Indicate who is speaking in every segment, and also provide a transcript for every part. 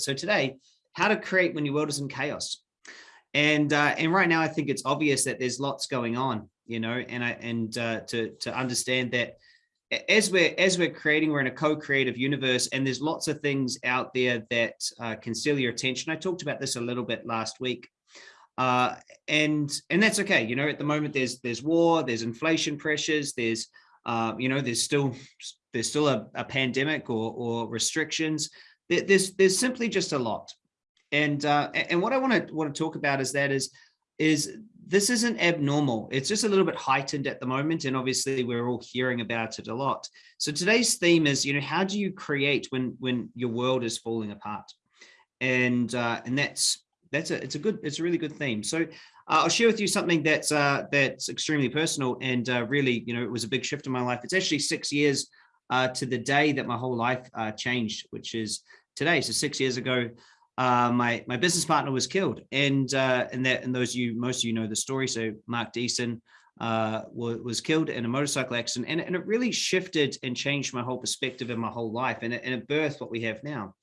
Speaker 1: So today, how to create when your world is in chaos. And uh, and right now, I think it's obvious that there's lots going on, you know, and I and uh, to to understand that as we're as we're creating, we're in a co-creative universe, and there's lots of things out there that uh, can steal your attention. I talked about this a little bit last week, uh, and and that's okay. You know, at the moment, there's there's war, there's inflation pressures, there's uh, you know, there's still there's still a, a pandemic or or restrictions. There's there's simply just a lot, and uh, and what I want to want to talk about is that is is this isn't abnormal. It's just a little bit heightened at the moment. And obviously we're all hearing about it a lot. So today's theme is, you know, how do you create when when your world is falling apart? And uh, and that's that's a it's a good it's a really good theme. So uh, I'll share with you something that's uh, that's extremely personal and uh, really, you know, it was a big shift in my life. It's actually six years uh, to the day that my whole life uh, changed, which is today. So six years ago, uh, my my business partner was killed, and uh, and that and those you most of you know the story. So Mark Deason uh, was, was killed in a motorcycle accident, and, and it really shifted and changed my whole perspective in my whole life, and it, and it birthed what we have now.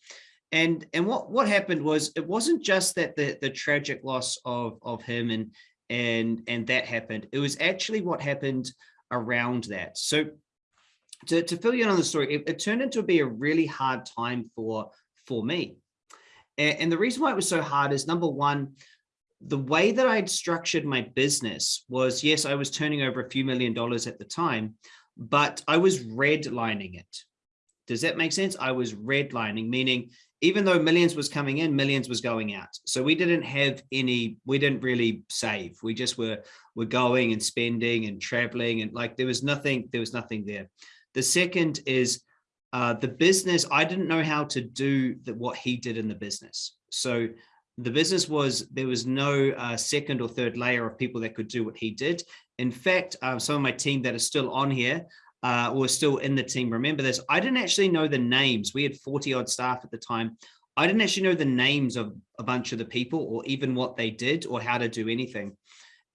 Speaker 1: And and what what happened was it wasn't just that the the tragic loss of of him and and and that happened. It was actually what happened around that. So to, to fill you in on the story, it, it turned into be a really hard time for for me and the reason why it was so hard is number one, the way that I'd structured my business was, yes, I was turning over a few million dollars at the time, but I was redlining it. Does that make sense? I was redlining, meaning even though millions was coming in, millions was going out. So we didn't have any, we didn't really save. We just were, were going and spending and traveling and like there was nothing, there was nothing there. The second is uh, the business, I didn't know how to do the, what he did in the business. So the business was, there was no uh, second or third layer of people that could do what he did. In fact, uh, some of my team that are still on here uh, or still in the team, remember this, I didn't actually know the names. We had 40 odd staff at the time. I didn't actually know the names of a bunch of the people or even what they did or how to do anything.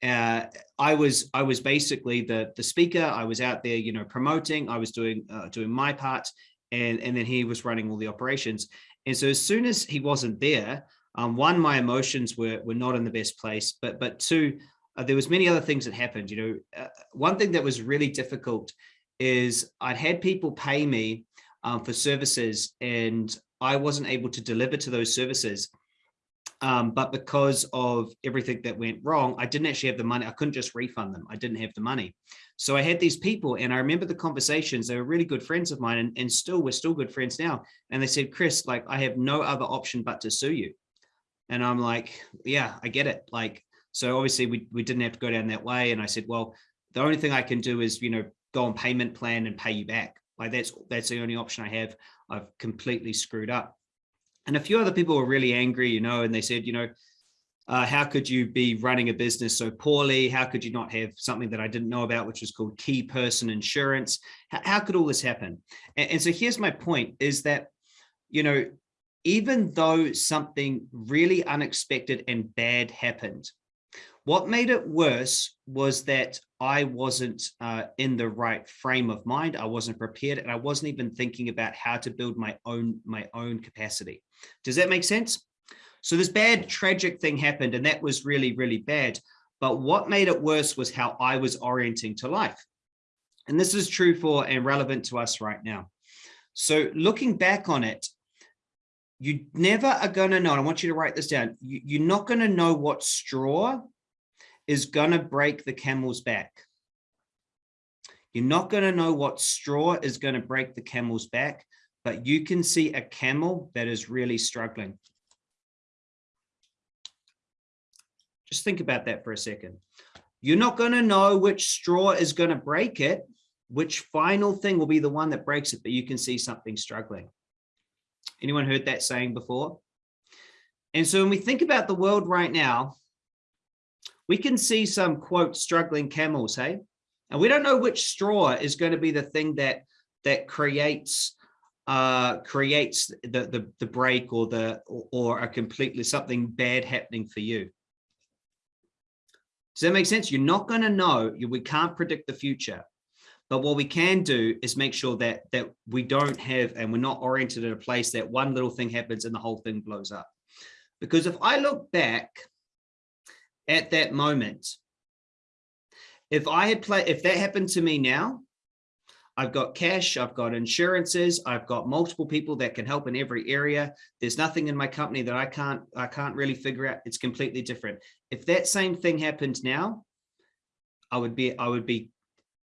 Speaker 1: Uh, I was I was basically the the speaker. I was out there, you know, promoting. I was doing uh, doing my part, and and then he was running all the operations. And so as soon as he wasn't there, um, one, my emotions were were not in the best place, but but two, uh, there was many other things that happened. You know, uh, one thing that was really difficult is I'd had people pay me um, for services, and I wasn't able to deliver to those services um, but because of everything that went wrong, I didn't actually have the money. I couldn't just refund them. I didn't have the money. So I had these people and I remember the conversations, they were really good friends of mine and, and still, we're still good friends now. And they said, Chris, like, I have no other option but to sue you. And I'm like, yeah, I get it. Like, so obviously we, we didn't have to go down that way. And I said, well, the only thing I can do is, you know, go on payment plan and pay you back. Like that's, that's the only option I have. I've completely screwed up. And a few other people were really angry, you know, and they said, you know, uh, how could you be running a business so poorly? How could you not have something that I didn't know about, which was called key person insurance? How, how could all this happen? And, and so here's my point is that, you know, even though something really unexpected and bad happened, what made it worse was that I wasn't uh, in the right frame of mind. I wasn't prepared and I wasn't even thinking about how to build my own my own capacity. Does that make sense? So this bad tragic thing happened and that was really, really bad. But what made it worse was how I was orienting to life. And this is true for and relevant to us right now. So looking back on it, you never are going to know. I want you to write this down. You, you're not going to know what straw is going to break the camel's back. You're not going to know what straw is going to break the camel's back, but you can see a camel that is really struggling. Just think about that for a second. You're not going to know which straw is going to break it, which final thing will be the one that breaks it, but you can see something struggling. Anyone heard that saying before? And so when we think about the world right now, we can see some quote struggling camels, hey? And we don't know which straw is going to be the thing that that creates uh creates the the, the break or the or, a completely something bad happening for you. Does that make sense? You're not going to know, you, we can't predict the future. But what we can do is make sure that that we don't have and we're not oriented at a place that one little thing happens and the whole thing blows up. Because if I look back at that moment, if I had played, if that happened to me now, I've got cash, I've got insurances, I've got multiple people that can help in every area. There's nothing in my company that I can't, I can't really figure out. It's completely different. If that same thing happened now, I would be, I would be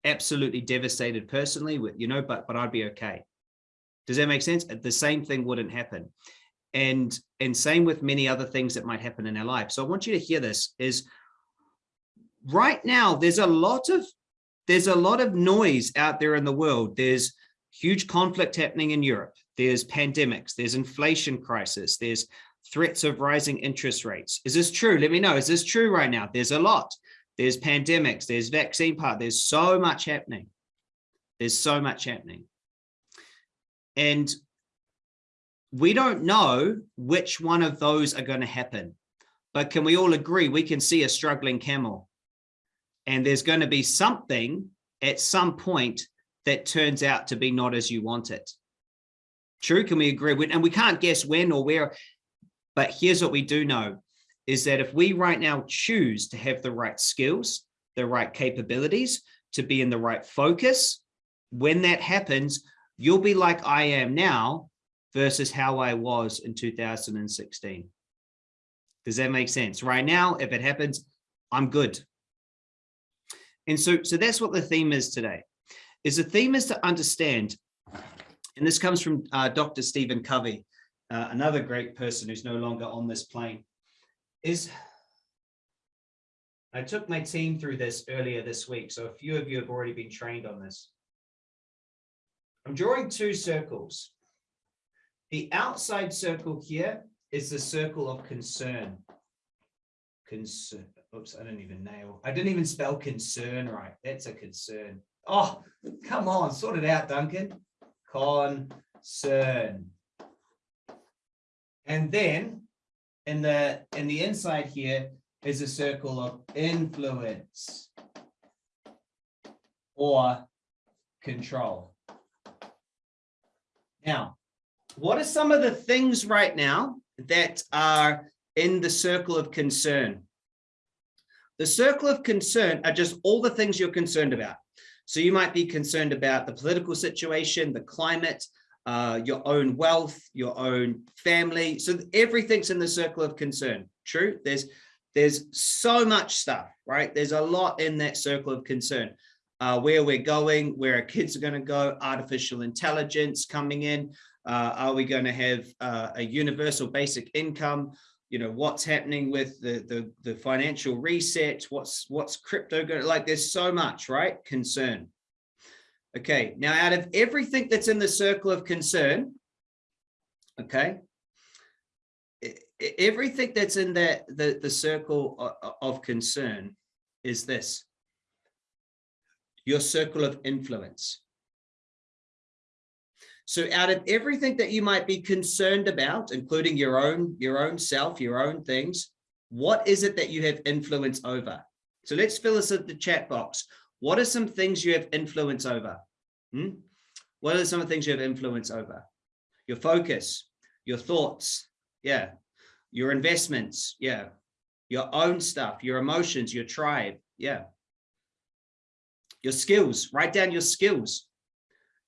Speaker 1: absolutely devastated personally with, you know, but, but I'd be okay. Does that make sense? The same thing wouldn't happen. And, and same with many other things that might happen in our life. So I want you to hear this is right now, there's a lot of there's a lot of noise out there in the world. There's huge conflict happening in Europe. There's pandemics, there's inflation crisis, there's threats of rising interest rates. Is this true? Let me know. Is this true right now? There's a lot. There's pandemics, there's vaccine part, there's so much happening. There's so much happening. And we don't know which one of those are going to happen. But can we all agree we can see a struggling camel and there's going to be something at some point that turns out to be not as you want it. True, can we agree? And we can't guess when or where, but here's what we do know is that if we right now choose to have the right skills, the right capabilities, to be in the right focus, when that happens, you'll be like I am now versus how I was in 2016. Does that make sense? Right now, if it happens, I'm good. And so, so that's what the theme is today, is the theme is to understand, and this comes from uh, Dr. Stephen Covey, uh, another great person who's no longer on this plane, is I took my team through this earlier this week, so a few of you have already been trained on this. I'm drawing two circles. The outside circle here is the circle of concern. Concern oops, I didn't even nail. I didn't even spell concern right. That's a concern. Oh, come on, sort it out, Duncan. Concern. And then in the in the inside here is a circle of influence or control. Now, what are some of the things right now that are in the circle of concern? The circle of concern are just all the things you're concerned about. So you might be concerned about the political situation, the climate, uh, your own wealth, your own family. So everything's in the circle of concern. True. There's there's so much stuff, right? There's a lot in that circle of concern. Uh, where we're going, where our kids are going to go, artificial intelligence coming in. Uh, are we going to have uh, a universal basic income? you know what's happening with the the, the financial reset? What's what's crypto going like there's so much right? Concern. Okay now out of everything that's in the circle of concern okay everything that's in that the the circle of concern is this. Your circle of influence so out of everything that you might be concerned about, including your own, your own self, your own things, what is it that you have influence over? So let's fill this in the chat box. What are some things you have influence over? Hmm? What are some of the things you have influence over? Your focus, your thoughts, yeah. Your investments, yeah. Your own stuff, your emotions, your tribe, yeah. Your skills, write down your skills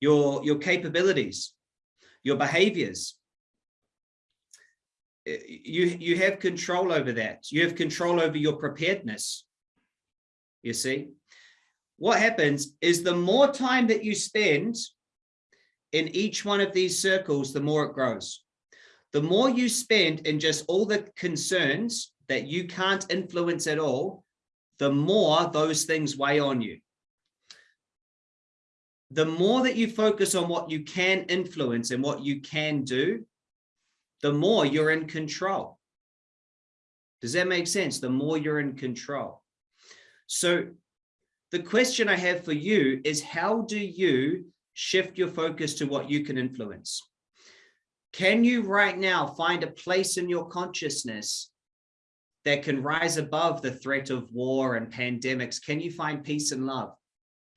Speaker 1: your, your capabilities, your behaviors. Eh, you, you have control over that. You have control over your preparedness. You see, what happens is the more time that you spend in each one of these circles, the more it grows. The more you spend in just all the concerns that you can't influence at all, the more those things weigh on you the more that you focus on what you can influence and what you can do, the more you're in control. Does that make sense? The more you're in control. So the question I have for you is how do you shift your focus to what you can influence? Can you right now find a place in your consciousness that can rise above the threat of war and pandemics? Can you find peace and love?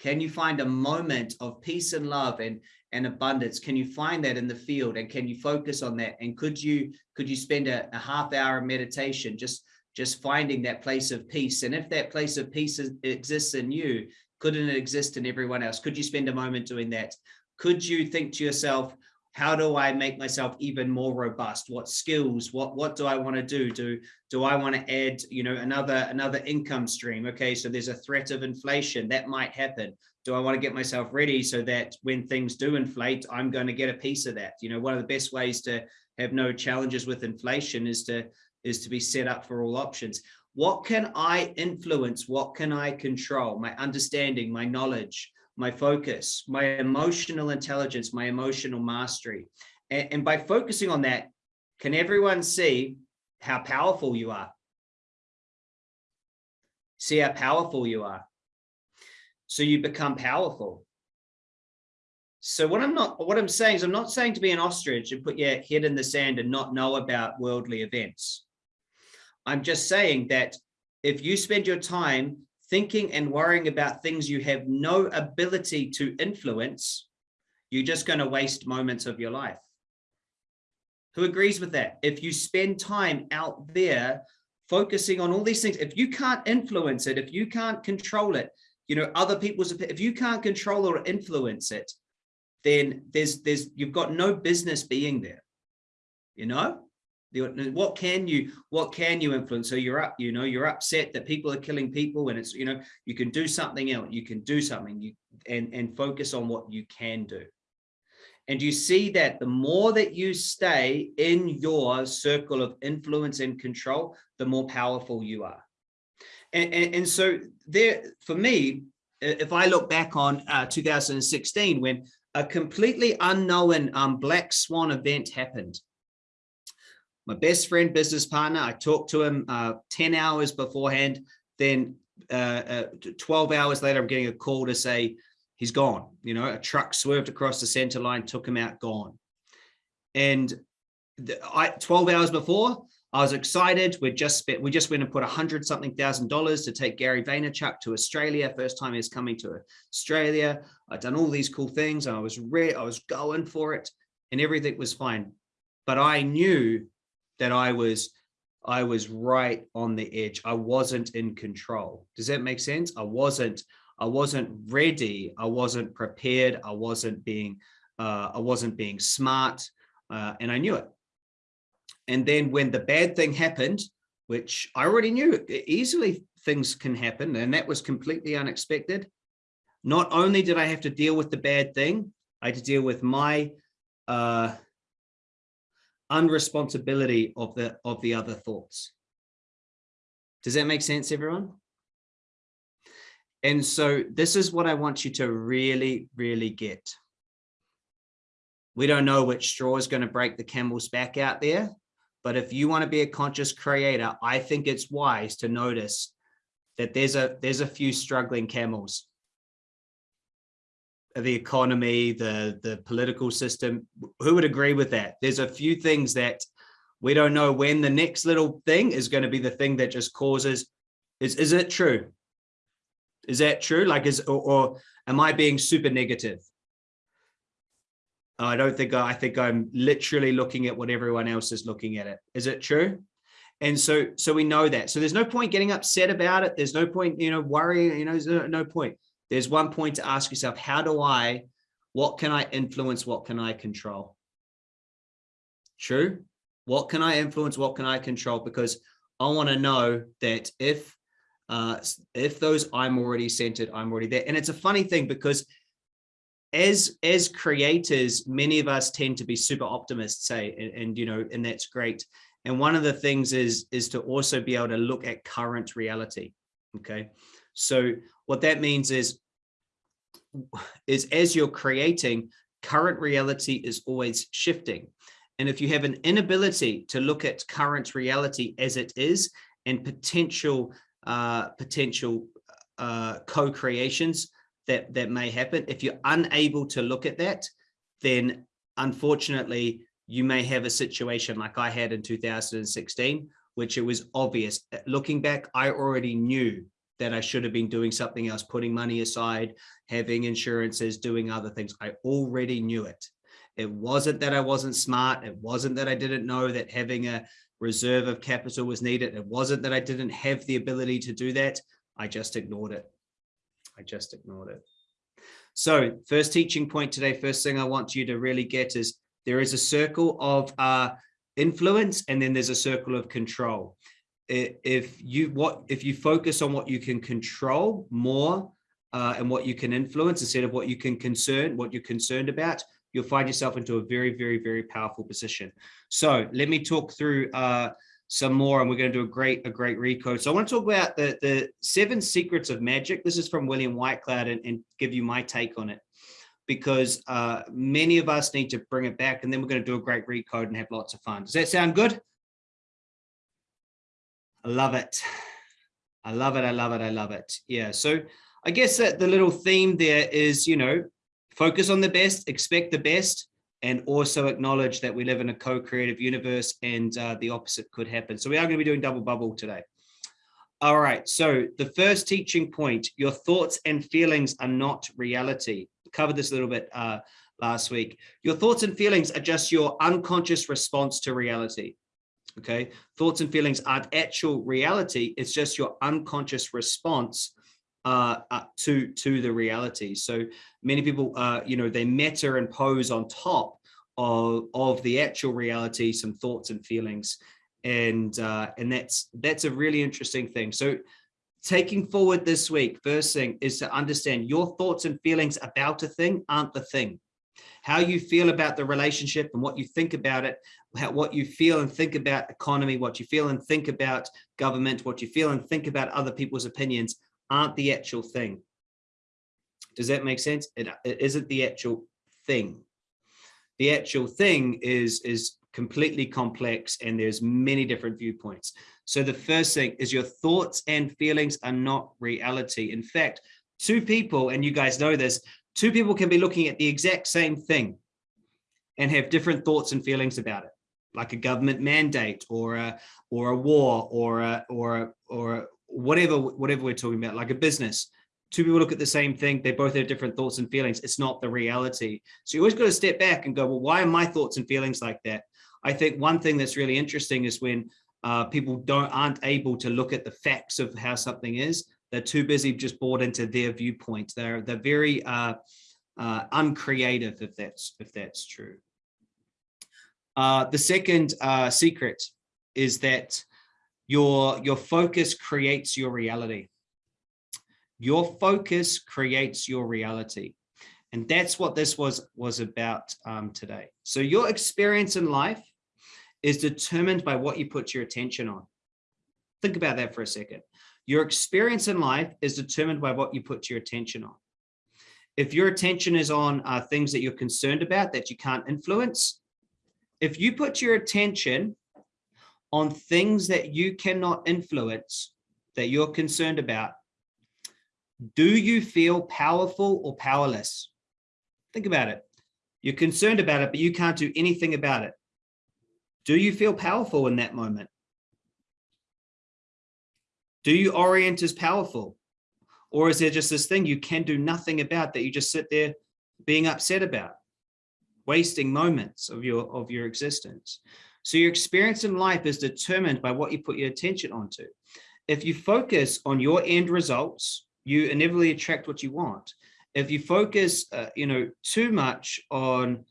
Speaker 1: Can you find a moment of peace and love and, and abundance? Can you find that in the field and can you focus on that? And could you could you spend a, a half hour of meditation just just finding that place of peace? And if that place of peace is, exists in you, couldn't it exist in everyone else? Could you spend a moment doing that? Could you think to yourself, how do I make myself even more robust? What skills, what, what do I want to do? Do, do I want to add, you know, another, another income stream? Okay, so there's a threat of inflation that might happen. Do I want to get myself ready so that when things do inflate, I'm going to get a piece of that? You know, one of the best ways to have no challenges with inflation is to, is to be set up for all options. What can I influence? What can I control? My understanding, my knowledge, my focus, my emotional intelligence, my emotional mastery. And, and by focusing on that, can everyone see how powerful you are? See how powerful you are. So you become powerful. So what I'm not, what I'm saying is I'm not saying to be an ostrich and put your head in the sand and not know about worldly events. I'm just saying that if you spend your time thinking and worrying about things you have no ability to influence, you're just going to waste moments of your life. Who agrees with that? If you spend time out there focusing on all these things, if you can't influence it, if you can't control it, you know, other people's, if you can't control or influence it, then there's, there's, you've got no business being there, you know? What can you what can you influence? So you're up you know you're upset that people are killing people and it's you know you can do something else you can do something you and and focus on what you can do. And you see that the more that you stay in your circle of influence and control the more powerful you are. And and, and so there for me if i look back on uh, 2016 when a completely unknown um, black swan event happened my best friend, business partner. I talked to him uh, 10 hours beforehand. Then uh, uh, 12 hours later, I'm getting a call to say he's gone. You know, a truck swerved across the center line, took him out, gone. And the, I 12 hours before, I was excited. We just spent, we just went and put a hundred something thousand dollars to take Gary Vaynerchuk to Australia. First time he's coming to Australia. I'd done all these cool things. I was re I was going for it and everything was fine. But I knew that I was I was right on the edge. I wasn't in control. Does that make sense? I wasn't I wasn't ready. I wasn't prepared. I wasn't being uh, I wasn't being smart, uh, and I knew it. And then when the bad thing happened, which I already knew easily things can happen, and that was completely unexpected. Not only did I have to deal with the bad thing, I had to deal with my uh, unresponsibility of the of the other thoughts. Does that make sense, everyone? And so this is what I want you to really, really get. We don't know which straw is going to break the camel's back out there, but if you want to be a conscious creator, I think it's wise to notice that there's a there's a few struggling camels the economy, the, the political system, who would agree with that? There's a few things that we don't know when the next little thing is going to be the thing that just causes, is, is it true? Is that true? Like, is, or, or am I being super negative? I don't think, I think I'm literally looking at what everyone else is looking at it. Is it true? And so, so we know that. So there's no point getting upset about it. There's no point, you know, worrying, you know, there's no, no point there's one point to ask yourself, how do I, what can I influence? What can I control? True. What can I influence? What can I control? Because I want to know that if, uh, if those I'm already centered, I'm already there. And it's a funny thing because as as creators many of us tend to be super optimists say and, and, you know and that's great and one of the things is is to also be able to look at current reality okay so what that means is is as you're creating, current reality is always shifting. And if you have an inability to look at current reality as it is and potential uh, potential uh, co-creations that, that may happen, if you're unable to look at that, then unfortunately, you may have a situation like I had in 2016, which it was obvious. Looking back, I already knew that I should have been doing something else, putting money aside, having insurances, doing other things. I already knew it. It wasn't that I wasn't smart. It wasn't that I didn't know that having a reserve of capital was needed. It wasn't that I didn't have the ability to do that. I just ignored it. I just ignored it. So first teaching point today, first thing I want you to really get is there is a circle of uh, influence and then there's a circle of control. If you what if you focus on what you can control more uh, and what you can influence instead of what you can concern, what you're concerned about, you'll find yourself into a very, very, very powerful position. So let me talk through uh, some more and we're going to do a great, a great recode. So I want to talk about the, the seven secrets of magic. This is from William Whitecloud and, and give you my take on it because uh, many of us need to bring it back and then we're going to do a great recode and have lots of fun. Does that sound good? I love it. I love it. I love it. I love it. Yeah. So I guess that the little theme there is, you know, focus on the best, expect the best, and also acknowledge that we live in a co-creative universe and uh, the opposite could happen. So we are going to be doing double bubble today. All right, so the first teaching point, your thoughts and feelings are not reality. Covered this a little bit uh, last week. Your thoughts and feelings are just your unconscious response to reality. Okay, thoughts and feelings aren't actual reality. It's just your unconscious response uh, uh, to to the reality. So many people, uh, you know, they meta and pose on top of of the actual reality, some thoughts and feelings, and uh, and that's that's a really interesting thing. So taking forward this week, first thing is to understand your thoughts and feelings about a thing aren't the thing. How you feel about the relationship and what you think about it, how, what you feel and think about economy, what you feel and think about government, what you feel and think about other people's opinions aren't the actual thing. Does that make sense? It, it isn't the actual thing. The actual thing is, is completely complex and there's many different viewpoints. So the first thing is your thoughts and feelings are not reality. In fact, two people, and you guys know this, two people can be looking at the exact same thing and have different thoughts and feelings about it like a government mandate or a or a war or a or a, or whatever whatever we're talking about like a business. Two people look at the same thing they both have different thoughts and feelings. It's not the reality. So you always got to step back and go well why are my thoughts and feelings like that? I think one thing that's really interesting is when uh, people don't aren't able to look at the facts of how something is they're too busy just bought into their viewpoint they're they're very uh, uh, uncreative if that's if that's true uh, the second uh, secret is that your, your focus creates your reality. Your focus creates your reality. And that's what this was, was about um, today. So your experience in life is determined by what you put your attention on. Think about that for a second. Your experience in life is determined by what you put your attention on. If your attention is on uh, things that you're concerned about that you can't influence, if you put your attention on things that you cannot influence, that you're concerned about, do you feel powerful or powerless? Think about it. You're concerned about it, but you can't do anything about it. Do you feel powerful in that moment? Do you orient as powerful? Or is there just this thing you can do nothing about that you just sit there being upset about, wasting moments of your, of your existence? So your experience in life is determined by what you put your attention onto. If you focus on your end results, you inevitably attract what you want. If you focus, uh, you know, too much on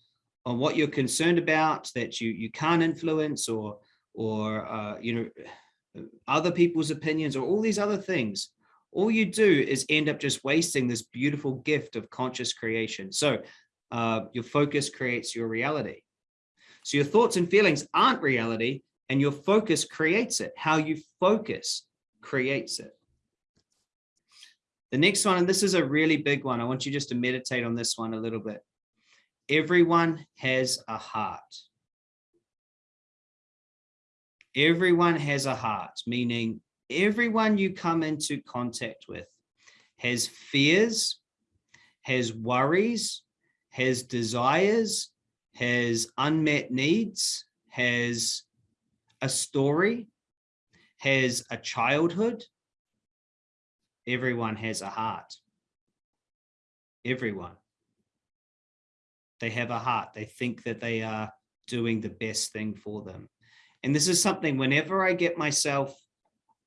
Speaker 1: on what you're concerned about that you you can't influence or or uh, you know other people's opinions or all these other things, all you do is end up just wasting this beautiful gift of conscious creation. So uh, your focus creates your reality. So your thoughts and feelings aren't reality and your focus creates it. How you focus creates it. The next one, and this is a really big one. I want you just to meditate on this one a little bit. Everyone has a heart. Everyone has a heart, meaning everyone you come into contact with has fears, has worries, has desires, has unmet needs, has a story, has a childhood, everyone has a heart. Everyone. They have a heart. They think that they are doing the best thing for them. And this is something whenever I get myself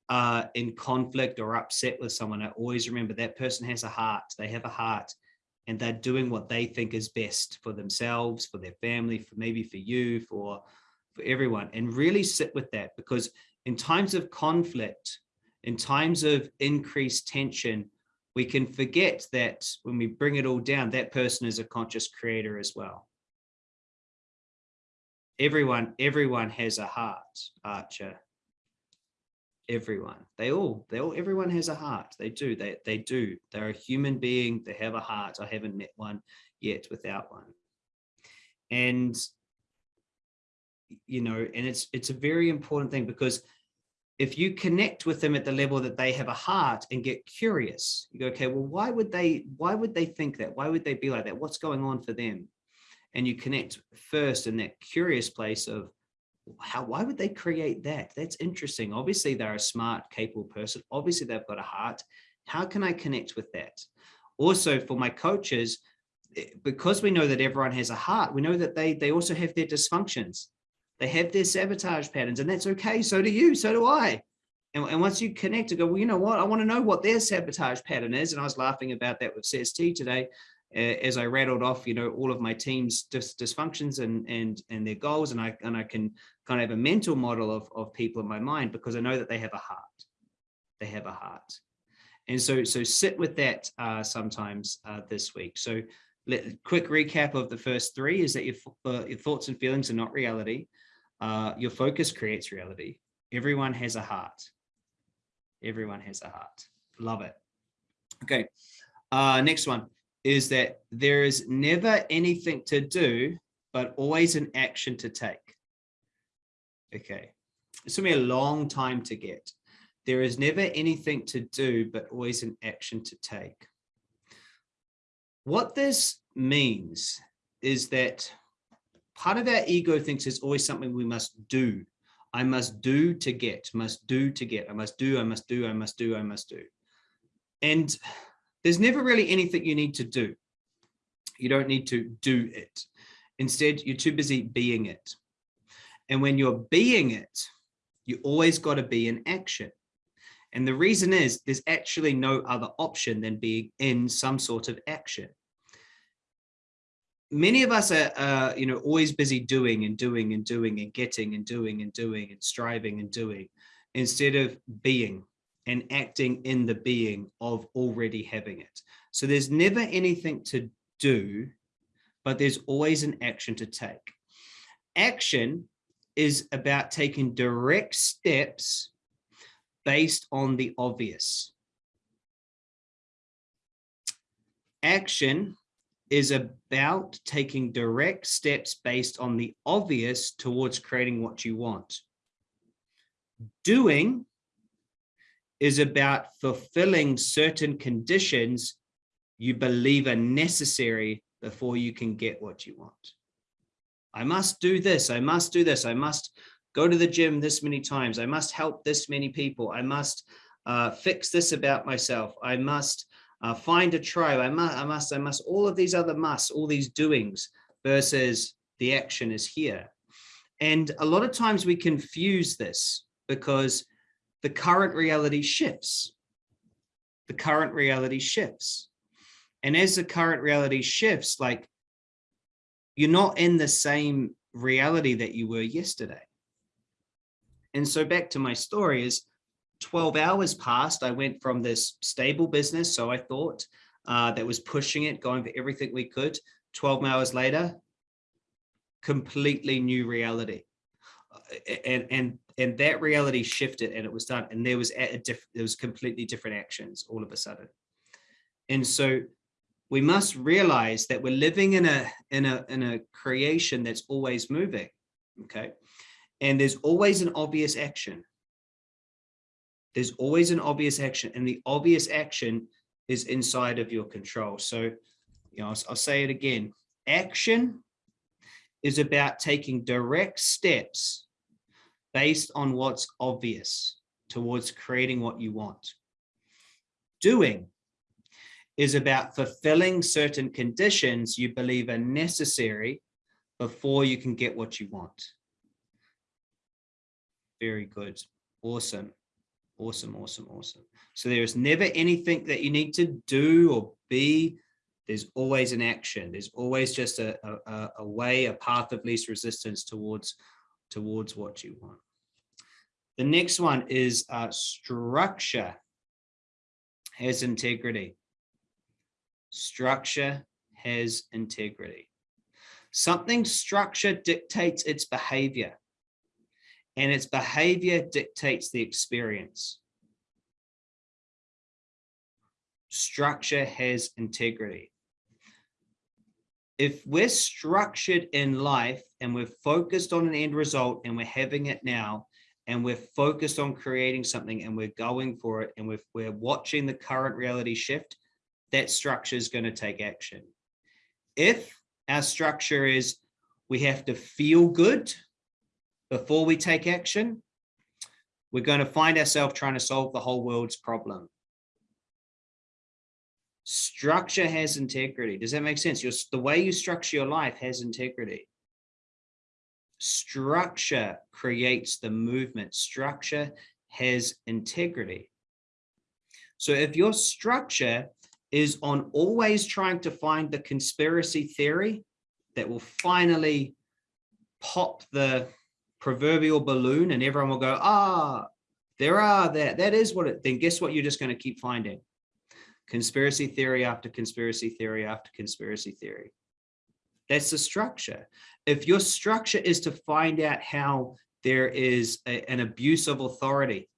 Speaker 1: uh, in conflict or upset with someone, I always remember that person has a heart. They have a heart and they're doing what they think is best for themselves, for their family, for maybe for you, for, for everyone. And really sit with that because in times of conflict, in times of increased tension, we can forget that when we bring it all down, that person is a conscious creator as well. Everyone, everyone has a heart, Archer. Everyone. They all they all everyone has a heart. They do. They they do. They're a human being. They have a heart. I haven't met one yet without one. And you know and it's it's a very important thing because if you connect with them at the level that they have a heart and get curious you go okay well why would they why would they think that? Why would they be like that? What's going on for them and you connect first in that curious place of how why would they create that? That's interesting. Obviously they're a smart capable person. Obviously they've got a heart. How can i connect with that? Also for my coaches eh, because we know that everyone has a heart we know that they they also have their dysfunctions. They have their sabotage patterns and that's okay so do you so do i. And, and once you connect to go well you know what? I want to know what their sabotage pattern is and i was laughing about that with cst today as I rattled off, you know, all of my team's dis dysfunctions and and and their goals, and I and I can kind of have a mental model of of people in my mind because I know that they have a heart. They have a heart, and so so sit with that uh, sometimes uh, this week. So, let, quick recap of the first three is that your uh, your thoughts and feelings are not reality. Uh, your focus creates reality. Everyone has a heart. Everyone has a heart. Love it. Okay. Uh, next one is that there is never anything to do, but always an action to take. Okay, it took me a long time to get. There is never anything to do, but always an action to take. What this means is that part of our ego thinks there's always something we must do. I must do to get, must do to get, I must do, I must do, I must do, I must do. And there's never really anything you need to do. You don't need to do it. Instead, you're too busy being it. And when you're being it, you always got to be in action. And the reason is there's actually no other option than being in some sort of action. Many of us are, uh, you know, always busy doing and doing and doing and getting and doing and doing and striving and doing instead of being and acting in the being of already having it. So there's never anything to do, but there's always an action to take. Action is about taking direct steps based on the obvious. Action is about taking direct steps based on the obvious towards creating what you want. Doing is about fulfilling certain conditions you believe are necessary before you can get what you want. I must do this, I must do this, I must go to the gym this many times, I must help this many people, I must uh, fix this about myself, I must uh, find a tribe, I must, I must, I must, all of these other musts, all these doings versus the action is here. And a lot of times we confuse this because the current reality shifts. The current reality shifts. And as the current reality shifts, like you're not in the same reality that you were yesterday. And so back to my story is 12 hours passed. I went from this stable business, so I thought, uh, that was pushing it, going for everything we could. 12 hours later, completely new reality. And, and and that reality shifted and it was done and there was a different there was completely different actions all of a sudden. And so we must realize that we're living in a in a in a creation that's always moving okay? And there's always an obvious action. There's always an obvious action and the obvious action is inside of your control. So you know I'll, I'll say it again. Action is about taking direct steps based on what's obvious towards creating what you want. Doing is about fulfilling certain conditions you believe are necessary before you can get what you want. Very good. Awesome. Awesome, awesome, awesome. So there is never anything that you need to do or be. There's always an action. There's always just a, a, a way, a path of least resistance towards, towards what you want. The next one is uh, structure has integrity. Structure has integrity. Something structure dictates its behavior and its behavior dictates the experience. Structure has integrity. If we're structured in life and we're focused on an end result and we're having it now, and we're focused on creating something and we're going for it and we're, we're watching the current reality shift, that structure is going to take action. If our structure is we have to feel good before we take action, we're going to find ourselves trying to solve the whole world's problem. Structure has integrity. Does that make sense? Your, the way you structure your life has integrity. Structure creates the movement. Structure has integrity. So if your structure is on always trying to find the conspiracy theory that will finally pop the proverbial balloon and everyone will go, ah, there are that, that is what it, then guess what you're just going to keep finding? Conspiracy theory after conspiracy theory after conspiracy theory. That's the structure. If your structure is to find out how there is a, an abuse of authority,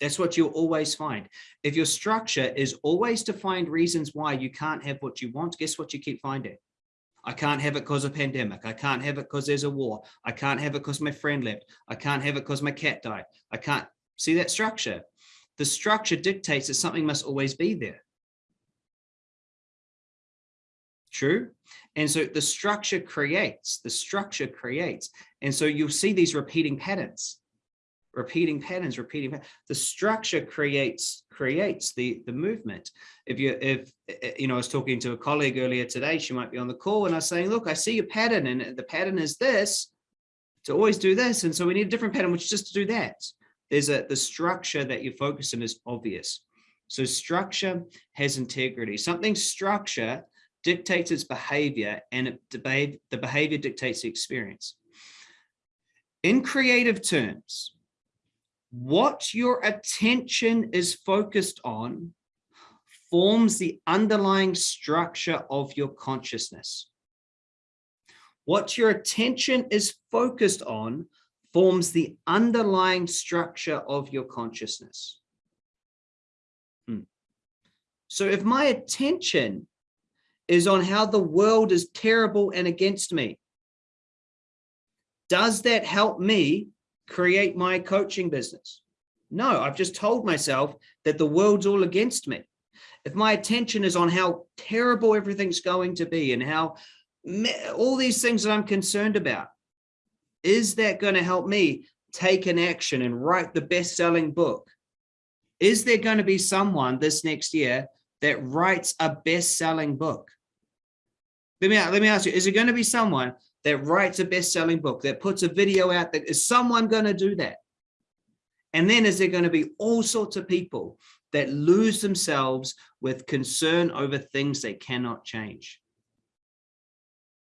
Speaker 1: that's what you'll always find. If your structure is always to find reasons why you can't have what you want, guess what you keep finding? I can't have it because of pandemic. I can't have it because there's a war. I can't have it because my friend left. I can't have it because my cat died. I can't see that structure. The structure dictates that something must always be there. True. And so the structure creates, the structure creates. And so you'll see these repeating patterns repeating patterns, repeating. The structure creates creates the the movement. If you if eh, eh, you know, I was talking to a colleague earlier today, she might be on the call, and I was saying, look, I see a pattern, and the pattern is this to always do this, and so we need a different pattern, which is just to do that. There's a the structure that you focus on is obvious. So structure has integrity. Something structure dictates its behavior, and it, the behavior dictates the experience. In creative terms, what your attention is focused on forms the underlying structure of your consciousness. What your attention is focused on forms the underlying structure of your consciousness. Hmm. So if my attention is on how the world is terrible and against me, does that help me create my coaching business. No, I've just told myself that the world's all against me. If my attention is on how terrible everything's going to be and how all these things that I'm concerned about, is that going to help me take an action and write the best-selling book? Is there going to be someone this next year that writes a best-selling book? Let me, let me ask you, is it going to be someone that writes a best-selling book, that puts a video out, that is someone going to do that? And then is there going to be all sorts of people that lose themselves with concern over things they cannot change?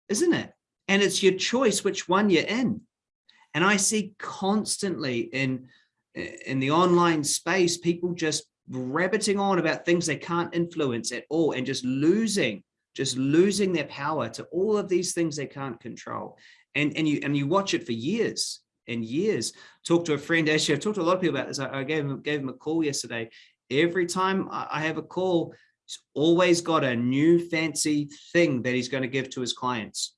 Speaker 1: Isn't it? And it's your choice which one you're in. And I see constantly in, in the online space, people just rabbiting on about things they can't influence at all and just losing just losing their power to all of these things they can't control. And, and, you, and you watch it for years and years. Talk to a friend, actually, I've talked to a lot of people about this. I, I gave, him, gave him a call yesterday. Every time I have a call, he's always got a new fancy thing that he's going to give to his clients.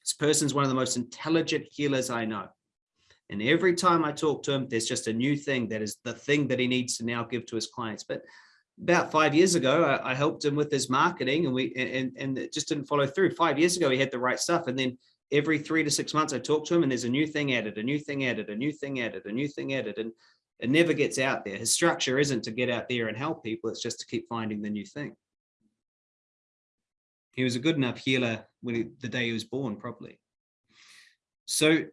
Speaker 1: This person's one of the most intelligent healers I know. And every time I talk to him, there's just a new thing that is the thing that he needs to now give to his clients. But about five years ago, I, I, helped him with his marketing and we and, and it just didn't follow through. Five years ago, he had the right stuff. And then every three to six months, I talked to him and there's a new thing added, a new thing added, a new thing added, a new thing added. And It never gets out there. His structure isn't to get out there and help people. It's just to keep finding the new thing. He was a good enough healer when he, the day he was born, probably. So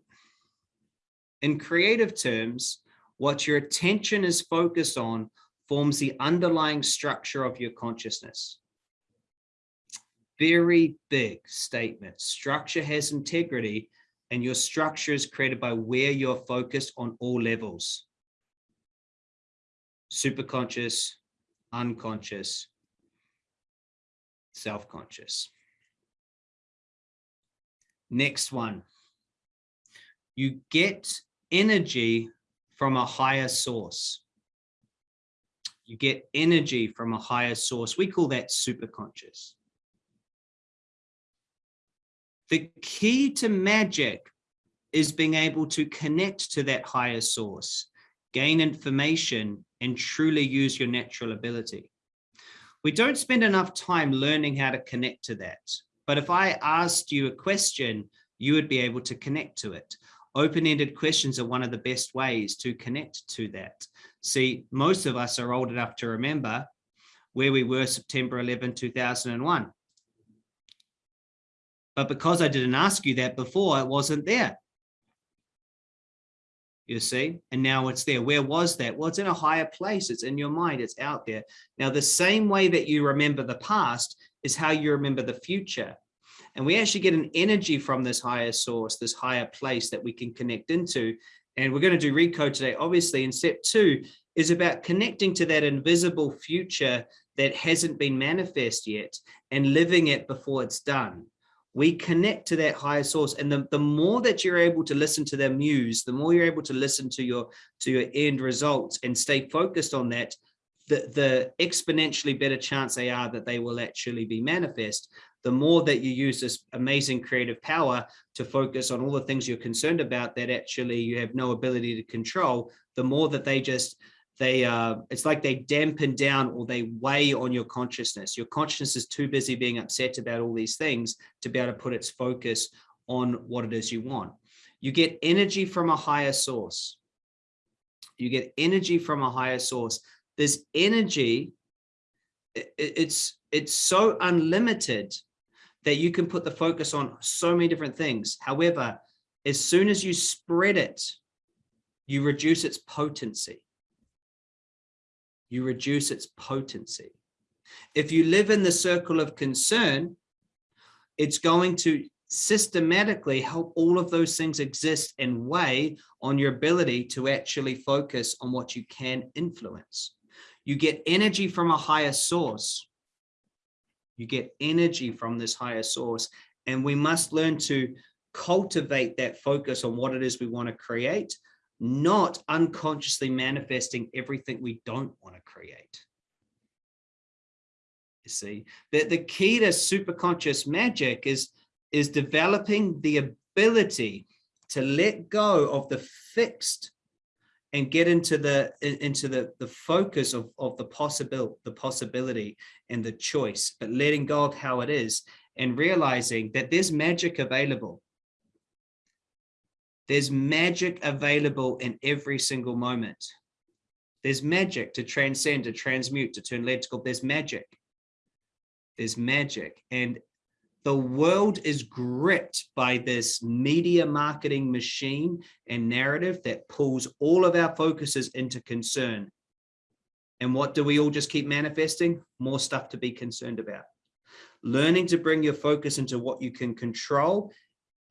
Speaker 1: in creative terms, what your attention is focused on forms the underlying structure of your consciousness. Very big statement. Structure has integrity and your structure is created by where you're focused on all levels. Superconscious, unconscious, self-conscious. Next one. You get energy from a higher source. You get energy from a higher source. We call that superconscious. The key to magic is being able to connect to that higher source, gain information, and truly use your natural ability. We don't spend enough time learning how to connect to that. But if I asked you a question, you would be able to connect to it. Open-ended questions are one of the best ways to connect to that. See, most of us are old enough to remember where we were September 11, 2001. But because I didn't ask you that before, it wasn't there you see, and now it's there. Where was that? Well, it's in a higher place. It's in your mind. It's out there. Now, the same way that you remember the past is how you remember the future. And we actually get an energy from this higher source, this higher place that we can connect into. And we're going to do recode today, obviously. And step two is about connecting to that invisible future that hasn't been manifest yet and living it before it's done we connect to that higher source and the, the more that you're able to listen to their muse the more you're able to listen to your to your end results and stay focused on that the the exponentially better chance they are that they will actually be manifest the more that you use this amazing creative power to focus on all the things you're concerned about that actually you have no ability to control the more that they just they uh, it's like they dampen down or they weigh on your consciousness. Your consciousness is too busy being upset about all these things to be able to put its focus on what it is you want. You get energy from a higher source. You get energy from a higher source. This energy, it's, it's so unlimited that you can put the focus on so many different things. However, as soon as you spread it, you reduce its potency you reduce its potency. If you live in the circle of concern, it's going to systematically help all of those things exist and weigh on your ability to actually focus on what you can influence. You get energy from a higher source. You get energy from this higher source, and we must learn to cultivate that focus on what it is we want to create not unconsciously manifesting everything we don't want to create. You see, the, the key to superconscious magic is, is developing the ability to let go of the fixed and get into the into the the focus of of the possible the possibility and the choice but letting go of how it is and realizing that there's magic available there's magic available in every single moment. There's magic to transcend, to transmute, to turn electrical. There's magic. There's magic. And the world is gripped by this media marketing machine and narrative that pulls all of our focuses into concern. And what do we all just keep manifesting? More stuff to be concerned about. Learning to bring your focus into what you can control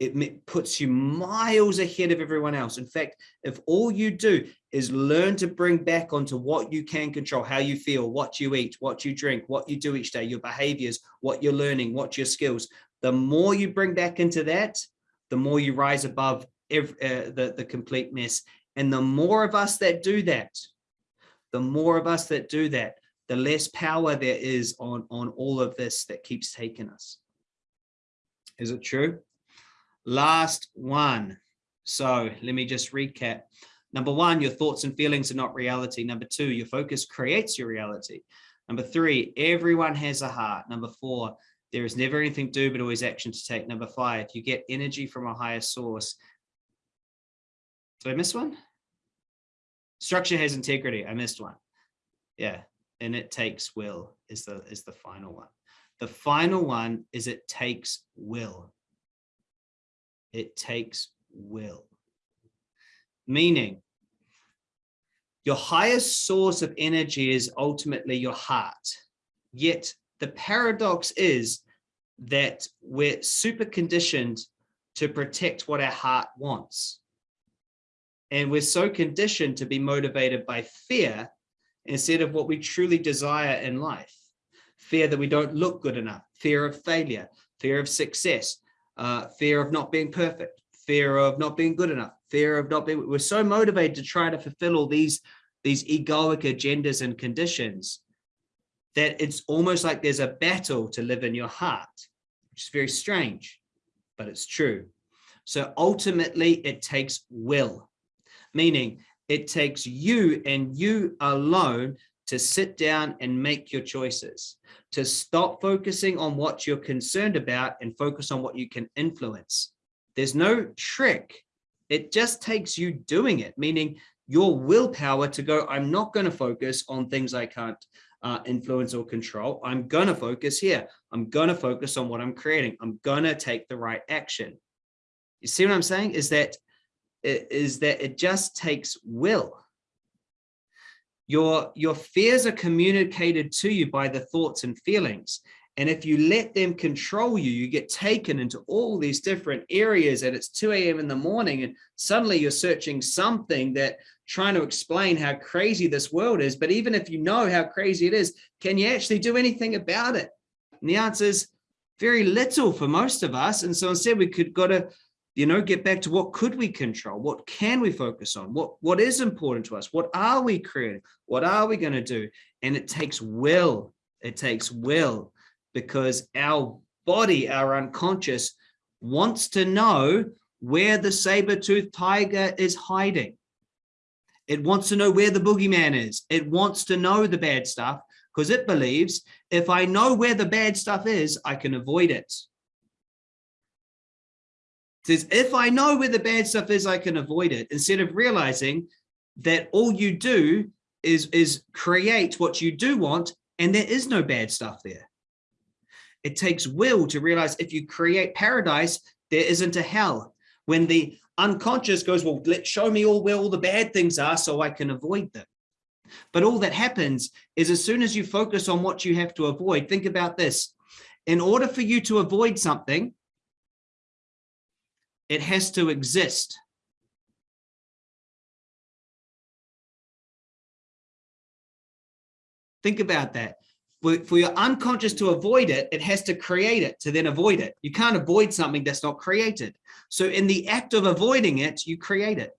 Speaker 1: it puts you miles ahead of everyone else. In fact, if all you do is learn to bring back onto what you can control, how you feel, what you eat, what you drink, what you do each day, your behaviors, what you're learning, what your skills, the more you bring back into that, the more you rise above every, uh, the, the complete mess. And the more of us that do that, the more of us that do that, the less power there is on, on all of this that keeps taking us. Is it true? Last one. So let me just recap. Number one, your thoughts and feelings are not reality. Number two, your focus creates your reality. Number three, everyone has a heart. Number four, there is never anything to do, but always action to take. Number five, you get energy from a higher source. Did I miss one? Structure has integrity. I missed one. Yeah. And it takes will is the is the final one. The final one is it takes will. It takes will. Meaning your highest source of energy is ultimately your heart. Yet the paradox is that we're super conditioned to protect what our heart wants. And we're so conditioned to be motivated by fear instead of what we truly desire in life. Fear that we don't look good enough, fear of failure, fear of success, uh, fear of not being perfect, fear of not being good enough, fear of not being, we're so motivated to try to fulfill all these, these egoic agendas and conditions that it's almost like there's a battle to live in your heart, which is very strange, but it's true. So ultimately it takes will, meaning it takes you and you alone to sit down and make your choices, to stop focusing on what you're concerned about and focus on what you can influence. There's no trick. It just takes you doing it, meaning your willpower to go, I'm not going to focus on things I can't uh, influence or control. I'm going to focus here. I'm going to focus on what I'm creating. I'm going to take the right action. You see what I'm saying is that is that it just takes will. Your, your fears are communicated to you by the thoughts and feelings. And if you let them control you, you get taken into all these different areas and it's 2 a.m. in the morning and suddenly you're searching something that trying to explain how crazy this world is. But even if you know how crazy it is, can you actually do anything about it? And the answer is very little for most of us. And so instead we could go to you know, get back to what could we control? What can we focus on? What, what is important to us? What are we creating? What are we going to do? And it takes will. It takes will because our body, our unconscious wants to know where the saber-toothed tiger is hiding. It wants to know where the boogeyman is. It wants to know the bad stuff because it believes if I know where the bad stuff is, I can avoid it says, if I know where the bad stuff is, I can avoid it instead of realizing that all you do is, is create what you do want and there is no bad stuff there. It takes will to realize if you create paradise, there isn't a hell. When the unconscious goes, well, let show me all where all the bad things are so I can avoid them. But all that happens is as soon as you focus on what you have to avoid, think about this. In order for you to avoid something, it has to exist. Think about that. For, your unconscious to avoid it, it has to create it to then avoid it. You can't avoid something that's not created. So in the act of avoiding it, you create it.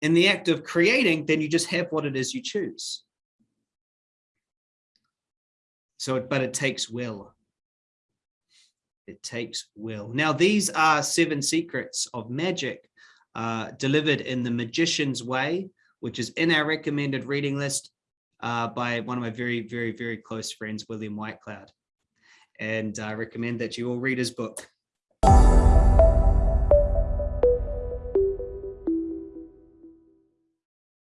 Speaker 1: In the act of creating, then you just have what it is you choose. So, but it takes will. It takes will. Now, these are seven secrets of magic uh, delivered in the Magician's Way, which is in our recommended reading list uh, by one of my very, very, very close friends, William Whitecloud. And I recommend that you all read his book.